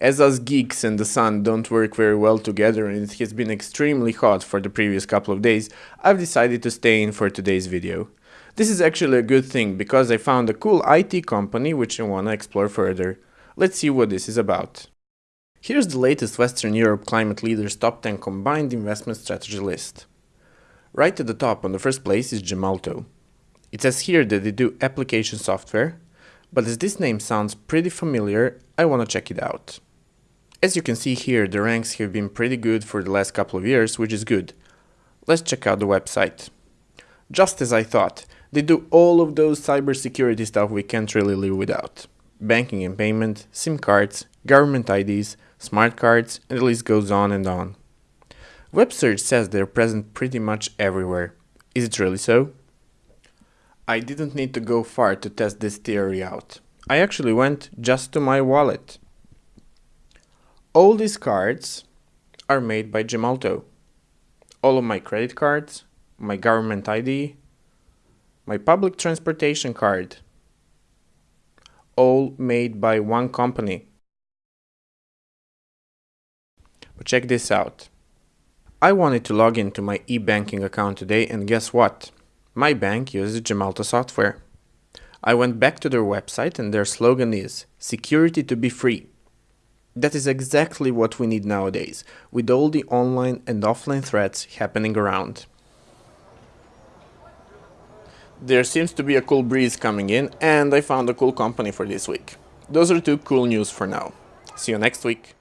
As us geeks and the sun don't work very well together and it has been extremely hot for the previous couple of days, I've decided to stay in for today's video. This is actually a good thing because I found a cool IT company which I wanna explore further. Let's see what this is about. Here's the latest Western Europe climate leaders top 10 combined investment strategy list. Right at the top on the first place is Gemalto. It says here that they do application software, but as this name sounds pretty familiar, I wanna check it out. As you can see here, the ranks have been pretty good for the last couple of years, which is good. Let's check out the website. Just as I thought, they do all of those cybersecurity stuff we can't really live without. Banking and payment, SIM cards, government IDs, smart cards, and the list goes on and on. Web search says they're present pretty much everywhere. Is it really so? I didn't need to go far to test this theory out. I actually went just to my wallet. All these cards are made by Gemalto. All of my credit cards, my government ID, my public transportation card, all made by one company. But check this out. I wanted to log into my e-banking account today and guess what? My bank uses Gemalto software. I went back to their website and their slogan is security to be free. That is exactly what we need nowadays, with all the online and offline threats happening around. There seems to be a cool breeze coming in and I found a cool company for this week. Those are two cool news for now. See you next week.